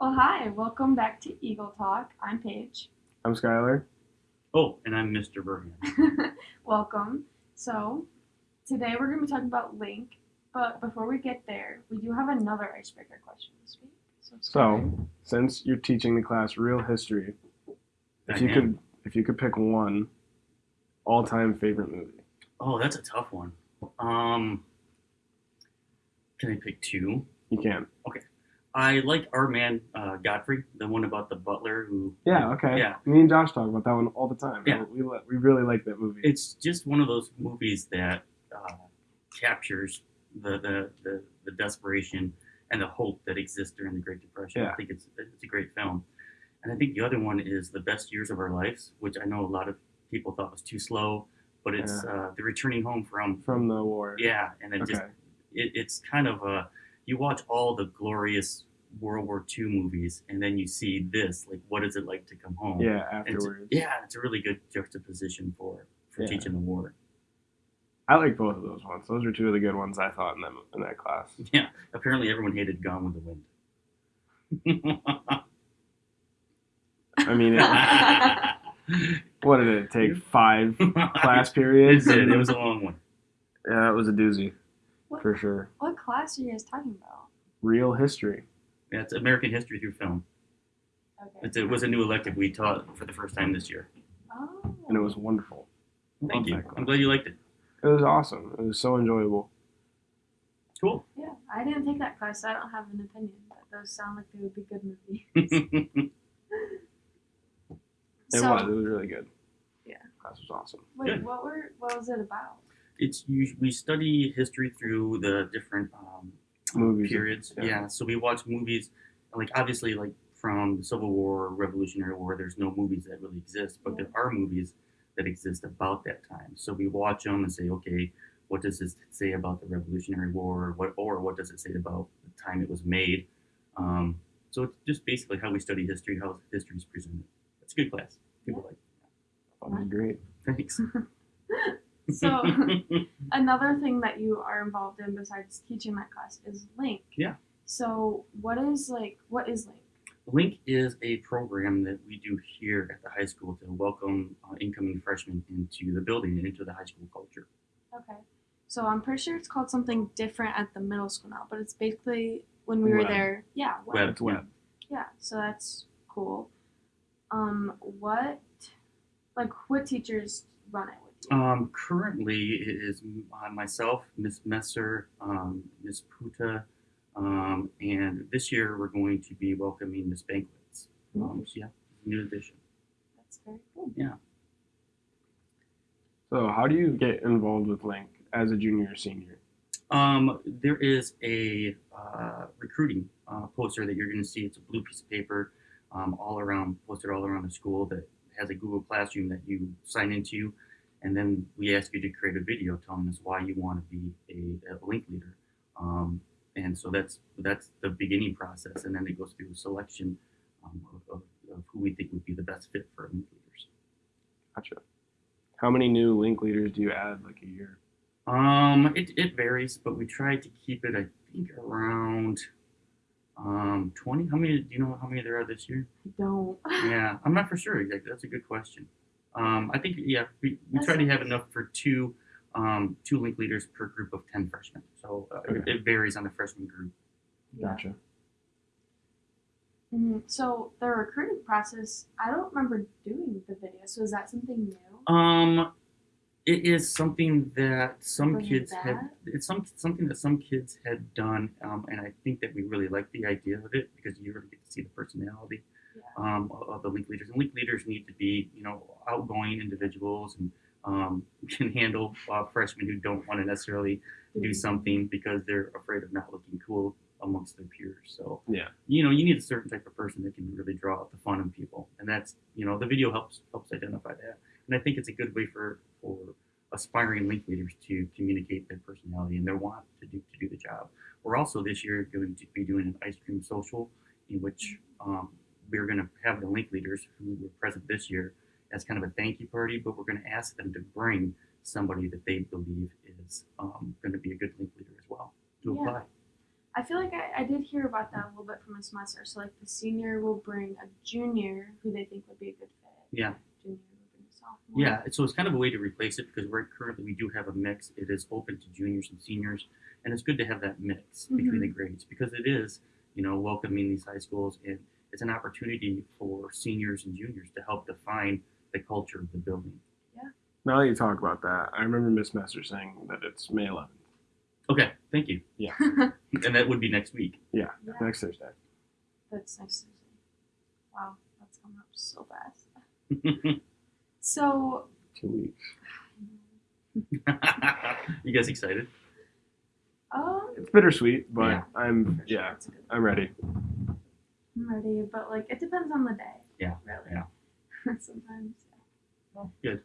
Well, hi, welcome back to Eagle Talk. I'm Paige. I'm Skylar. Oh, and I'm Mr. Bergen. welcome. So, today we're going to be talking about Link, but before we get there, we do have another icebreaker question this week. So, So, since you're teaching the class real history, if I you am. could if you could pick one all-time favorite movie. Oh, that's a tough one. Um, can I pick two? You can. I like Our Man uh, Godfrey, the one about the butler who. Yeah, okay. Yeah. Me and Josh talk about that one all the time. Yeah. We we really like that movie. It's just one of those movies that uh, captures the, the, the, the desperation and the hope that exists during the Great Depression. Yeah. I think it's it's a great film. And I think the other one is The Best Years of Our Lives, which I know a lot of people thought was too slow, but it's uh, the returning home from From the war. Yeah, and it Okay. just it, it's kind of a you watch all the glorious World War II movies, and then you see this. Like, what is it like to come home? Yeah, And it's, afterwards. yeah, it's a really good juxtaposition for for Yeah. teaching the war. I like both of those ones. Those are two of the good ones I thought in that in that class. Yeah, apparently everyone hated Gone with the Wind. I mean, it, what did it take? Five class periods. It. It was a long one. yeah, it was a doozy What, for sure. what class are you guys talking about? Real history. Yeah, it's American history through film. Okay. It's, it was a new elective we taught for the first time this year. Oh. and it was wonderful. Thank Love you. I'm glad you liked it. It was awesome. It was so enjoyable. Cool. Yeah, I didn't take that class, so I don't have an opinion, but those sound like they would be good movies. It so, was. It was really good. Yeah. Class was awesome. wait, Good. what were what was it about? It's you, we study history through the different um, Movies. periods. Yeah. Yeah. so we watch movies like obviously like from the Civil War, Revolutionary War. There's no movies that really exist, but there are movies that exist about that time. So we watch them and say, okay, what does this say about the Revolutionary War? What or what does it say about the time it was made? Um, so it's just basically how we study history, how history is presented. It's a good class. People like. That was great. Thanks. So another thing that you are involved in besides teaching that class is Link. Yeah. So what is like what is Link? Link is a program that we do here at the high school to welcome uh, incoming freshmen into the building and into the high school culture. Okay. So I'm pretty sure it's called something different at the middle school now, but it's basically when we were there. Yeah, web. Web. It's web. Yeah, so that's cool. Um, what like what teachers run it? Um, currently, it is uh, myself, Miss Messer, um, Miss Puta, um, and this year we're going to be welcoming Miss Banquets. Um, so yeah, new addition. That's very cool. Yeah. So, how do you get involved with Link as a junior or senior? Um, there is a uh, recruiting uh, poster that you're going to see. It's a blue piece of paper, um, all around, posted all around the school that has a Google Classroom that you sign into, and then we ask you to create a video telling us why you want to be a, a link leader. Um, and so that's that's the beginning process, and then it goes through a selection um, of, of, of who we think would be the best fit for link leaders. Gotcha. How many new Link leaders do you add like a year? Um, it, it varies, but we try to keep it, I think, around um 20. How many do you know how many there are this year? I don't. Yeah, I'm not for sure exactly. That's a good question. Um, I think yeah, we, we try to have enough for two um two link leaders per group of 10 freshmen. So uh, it, Okay. it varies on the freshman group. Yeah. Gotcha. Mhm. So the recruiting process, I don't remember doing the video. So is that something new? Um, it is something that some Bring it kids had. back? It's some something that some kids had done, um, and I think that we really like the idea of it because you really get to see the personality Yeah. Um, of- of the link leaders. And link leaders need to be, you know, outgoing individuals and um, can handle uh, freshmen who don't want to necessarily do Mhm. something because they're afraid of not looking cool amongst their peers. So Yeah. you know, you need a certain type of person that can really draw out the fun in people, and that's you know, the video helps helps identify that. And I think it's a good way for for aspiring link leaders to communicate their personality and their want to do to do the job. We're also this year going to be doing an ice cream social, in which um, we're going to have the link leaders who were present this year as kind of a thank you party, but we're going to ask them to bring somebody that they believe is um, going to be a good link leader as well to Yeah. apply. I feel like I, I did hear about that a little bit from a semester. So like the senior will bring a junior who they think would be a good fit. Yeah. Junior will bring a sophomore. Yeah, so it's kind of a way to replace it because we're currently we do have a mix. It is open to juniors and seniors, and it's good to have that mix between the grades because it is, you know, welcoming these high schools and it's an opportunity for seniors and juniors to help define the culture of the building. Yeah. Now that you talk about that, I remember Miss Messer saying that it's May 11th. Okay, thank you. Yeah. and that would be next week. Yeah, Yeah. next Thursday. That's nice to see. Wow, that's coming up so fast. So Two weeks. you guys excited? um It's bittersweet, but Yeah. I'm yeah, it's a good I'm ready. I'm ready, but like it depends on the day. Yeah, Really. yeah. Sometimes. Yeah. Well, good.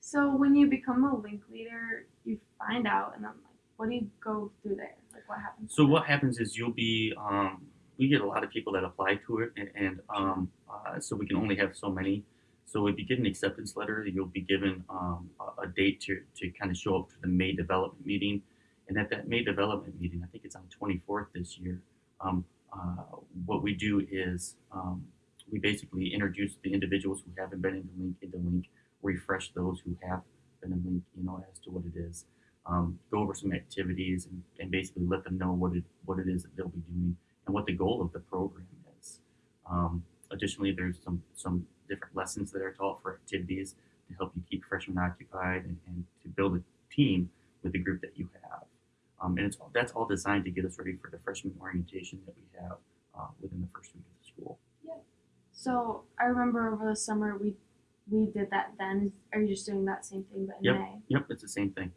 So when you become a link leader, you find out, and then like, what do you go through there? Like, what happens? So what happens is you'll be um, we get a lot of people that apply to it, and, and um, uh, so we can only have so many. So if you get an acceptance letter, you'll be given um, a, a date to, to kind of show up to the May development meeting, and at that May development meeting, I think it's on 24th this year. Um, uh, what we do is um, we basically introduce the individuals who haven't been into Link into Link, refresh those who have been in Link, you know, as to what it is um, go over some activities and, and basically let them know what it what it is that they'll be doing and what the goal of the program is. Um, additionally, there's some some different lessons that are taught for activities to help you keep freshmen occupied and, and to build a team with the group that you have. Um, and it's that's all designed to get us ready for the freshman orientation that we have uh, within the first week of the school. Yeah. So I remember over the summer we we did that. Then are you just doing that same thing but in Yep. May? Yep, it's the same thing.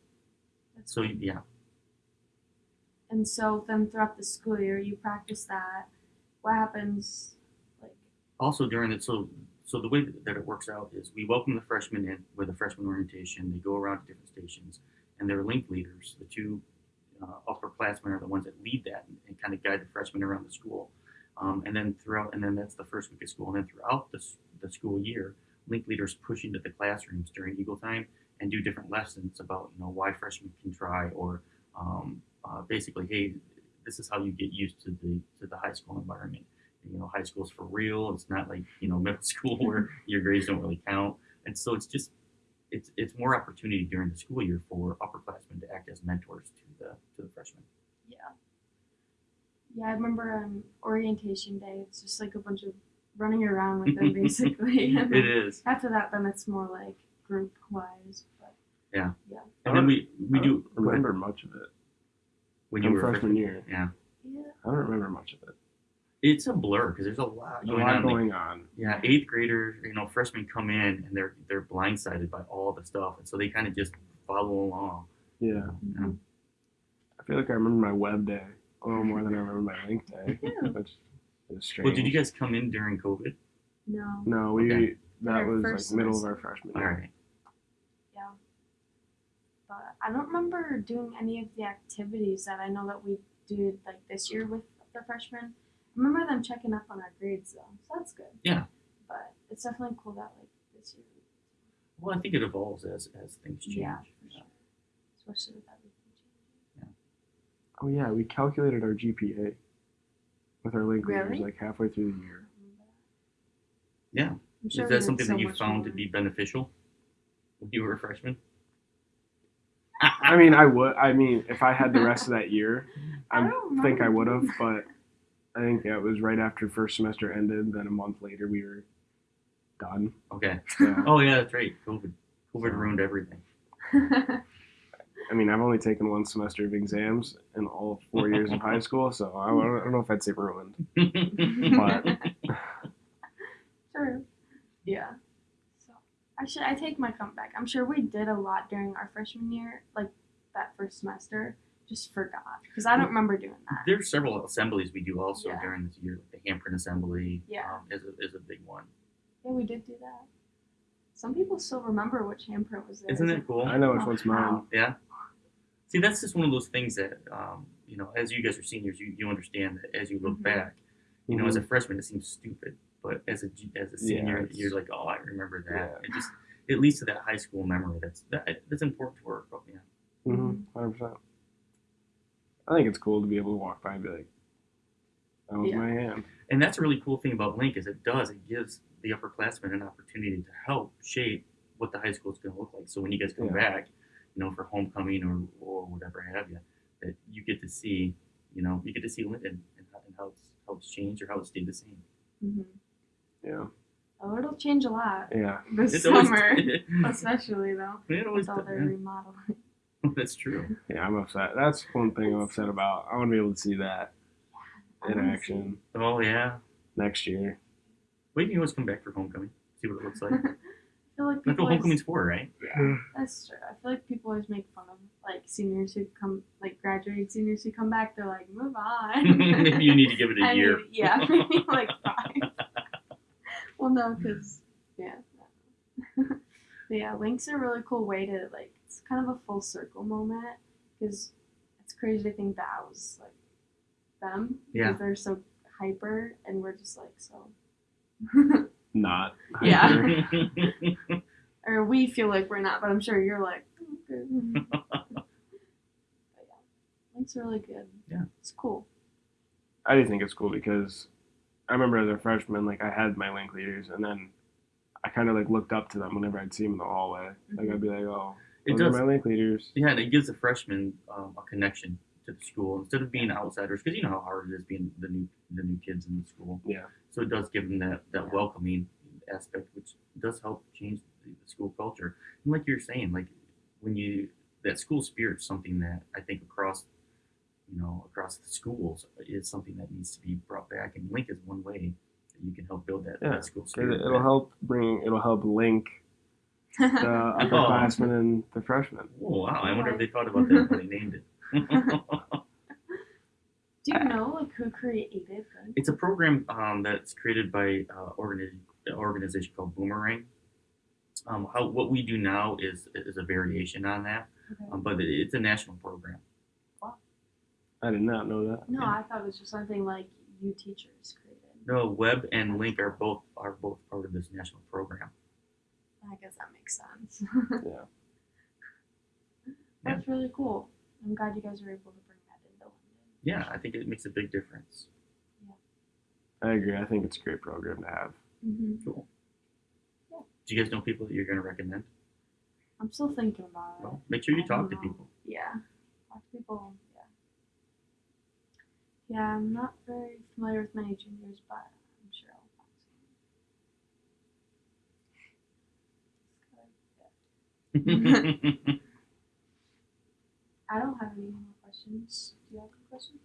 That's So yeah, And so then throughout the school year, you practice that. What happens? Like, also during it so so the way that it works out is we welcome the freshmen in with a freshman orientation they go around to different stations and their link leaders the two uh, upperclassmen are the ones that lead that and, and kind of guide the freshmen around the school. Um, and then throughout and then that's the first week of school. And then throughout the, the school year link leaders push into the classrooms during eagle time and do different lessons about you know why freshmen can try or um, uh, basically hey this is how you get used to the to the high school environment. You know high school's for real. It's not like you know middle school where your grades don't really count. And so it's just it's it's more opportunity during the school year for upperclassmen to act as mentors to the to the freshmen yeah. Yeah, I remember on orientation day, it's just like a bunch of running around with them basically. and it then is After that, then it's more like group wise. But yeah. Yeah. and then we we I do remember much of it. when you were freshman year. yeah yeah, I don't remember much of it. It's a blur because there's a lot A going lot on like, going on. yeah eighth graders you know freshmen come in and they're they're blindsided by all the stuff and so they kind of just follow along Yeah. Mhm. I feel like I remember my web day a little more than I remember my link day, Yeah. which is strange. well did you guys come in during covid no, No, we Okay. that Our was first like middle of our freshman all year. right yeah. But I don't remember doing any of the activities that I know that we did like this year with the freshmen. I remember them checking up on our grades though, so that's good. Yeah. But it's definitely cool that like this year. well i think it evolves as as things change Yeah, for sure. Especially with everything changing. Oh yeah, we calculated our GPA with our link leaders like halfway through the year. Yeah. I'm sure Is that something so that you much found to be beneficial when you were a freshman? I mean, I would. I mean, if I had the rest of that year, I I think I would have. But I think yeah, it was right after first semester ended. Then a month later, we were done. Okay. Yeah. Oh yeah, that's right. COVID. COVID ruined everything. I mean, I've only taken one semester of exams in all four years of high school, so I don't, I don't know if I'd say ruined. But True. Yeah. So actually, I take my comeback. I'm sure we did a lot during our freshman year, like that first semester. Just forgot because I don't remember doing that. There's several assemblies we do also Yeah. during this year. The handprint assembly Yeah. um, is, a, is a big one. Yeah, we did do that. Some people still remember which handprint was there. Isn't It's it cool? I know which Oh, one's mine. wow. Yeah. See, that's just one of those things that, um, you know, as you guys are seniors, you, you understand that as you look Mhm. back, you know, as a freshman, it seems stupid. But as a, as a Mm-hmm. Yeah, senior, you're like, oh, I remember that. Yeah. It just, it leads to that high school memory. That's that, that's important to work. But yeah. Mm-hmm. Hundred percent. I think it's cool to be able to walk by and be like, that was Yeah. my hand. And that's a really cool thing about Link is it does it gives the upperclassmen an opportunity to help shape what the high school is going to look like. So when you guys come Yeah. back, you know, for homecoming or, or whatever have you, that you get to see, you know, you get to see Linden and how, and how it's how it's changed or how it stayed the same. hmm Yeah. Oh, it'll change a lot Yeah. this It's summer, especially though it with all does, their yeah. remodeling. That's true. Yeah, I'm upset. That's one thing I'm upset about. I want to be able to see that in action Oh yeah. next year. Well, you can always come back for homecoming, see what it looks like. I feel like That's people what always, homecoming's for, right? yeah, that's true. I feel like people always make fun of like seniors who come, like graduating seniors who come back. They're like, move on. Maybe you need to give it a I year. mean, yeah, maybe like five. well, no, because yeah. but yeah, Link's a really cool way to like. It's kind of a full circle moment because it's crazy to think that was like them Yeah. because they're so hyper and we're just like so. Not. Yeah. or we feel like we're not, but I'm sure you're like. Okay. but yeah, Link's really good. Yeah. it's cool. I do think it's cool because I remember as a freshman, like I had my link leaders, and then I kind of like looked up to them whenever I'd see them in the hallway. Like mm-hmm. I'd be like, "Oh, It those does. my link leaders." Yeah, and it gives the freshmen um, a connection to the school instead of being outsiders, because you know how hard it is being the new the new kids in the school. Yeah. So it does give them that that welcoming aspect, which does help change the, school culture. And like you're saying, like when you that school spirit is something that I think across you know across the schools is something that needs to be brought back, and Link is one way that you can help build that, Yeah, that school spirit. It'll back. help bring. It'll help link the upperclassmen and the freshmen. Oh wow! I wonder if they thought about that when they named it. Do you know like who created Link? It's a program um, that's created by uh, organi- an organization called Boomerang. Um, how what we do now is is a variation on that, Okay. um, but it, it's a national program. I did not know that. No, I thought it was just something like you teachers created. No, Web and Link are both are both part of this national program. I guess that makes sense. Yeah. That's really cool. I'm glad you guys were able to bring that into Linden. Yeah, I think it makes a big difference. Yeah. I agree. I think it's a great program to have. Mm-hmm. Cool. Do you guys know people that you're going to recommend? I'm still thinking about it. Well, make sure you I talk to know. people. Yeah. Talk to people. Yeah. Yeah, I'm not very familiar with many juniors, but I'm sure I'll find some. I don't have any more questions. Do you have any questions?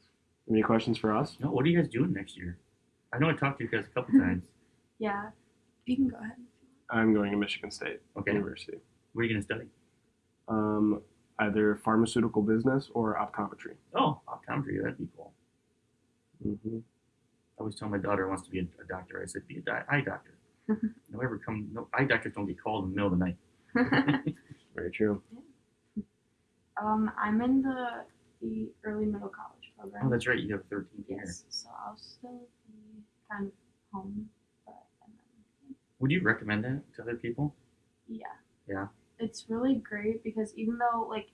Any questions for us? no, what are you guys doing next year? I know I talked to you guys a couple times. Yeah. You can go ahead. I'm going to Michigan State Okay, University. what are you going to study? Um, either pharmaceutical business or optometry. Oh, optometry. That'd be cool. Mm-hmm. I always tell my daughter wants to be a, a doctor. I said, be a di- eye doctor. no ever come. No eye doctors don't get called in the middle of the night. Very true. um, I'm in the, the early middle college program. Oh, that's right. You have 13 years. Yes, so I'll still be kind of home, but and then, Would you recommend that to other people? yeah. Yeah. It's really great because even though like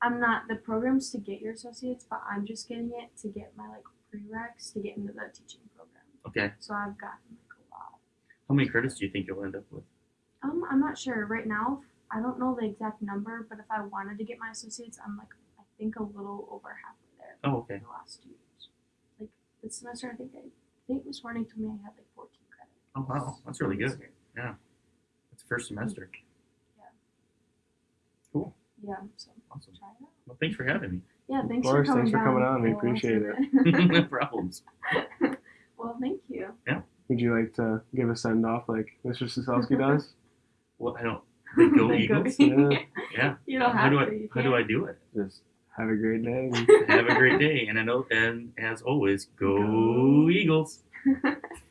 I'm not the programs to get your associates, but I'm just getting it to get my like prereqs to get into the teaching program. Okay. So I've gotten like a lot. How many credits do you think you'll end up with? Um, I'm not sure right now. I don't know the exact number, but if I wanted to get my associates, I'm like I think a little over halfway there. Oh, okay. The last two years, like this semester, I think I, I think Miss Warning told me I had like 14 credits. Oh, wow. That's really good. Yeah. It's the first semester. Yeah. Cool. Yeah, so Awesome. try it out. Well, thanks for having me. Yeah, Of thanks course, for coming thanks for coming down on. We for appreciate it. no problems. well, thank you. Yeah. Would you like to give a send off like Mr. Sosowski does? Well, I don't. They go They go- Eagles. Yeah. Yeah. You don't how have do to. I? How do I do it? Just have a great day. Have a great day, and I know, and as always, go Go. Eagles.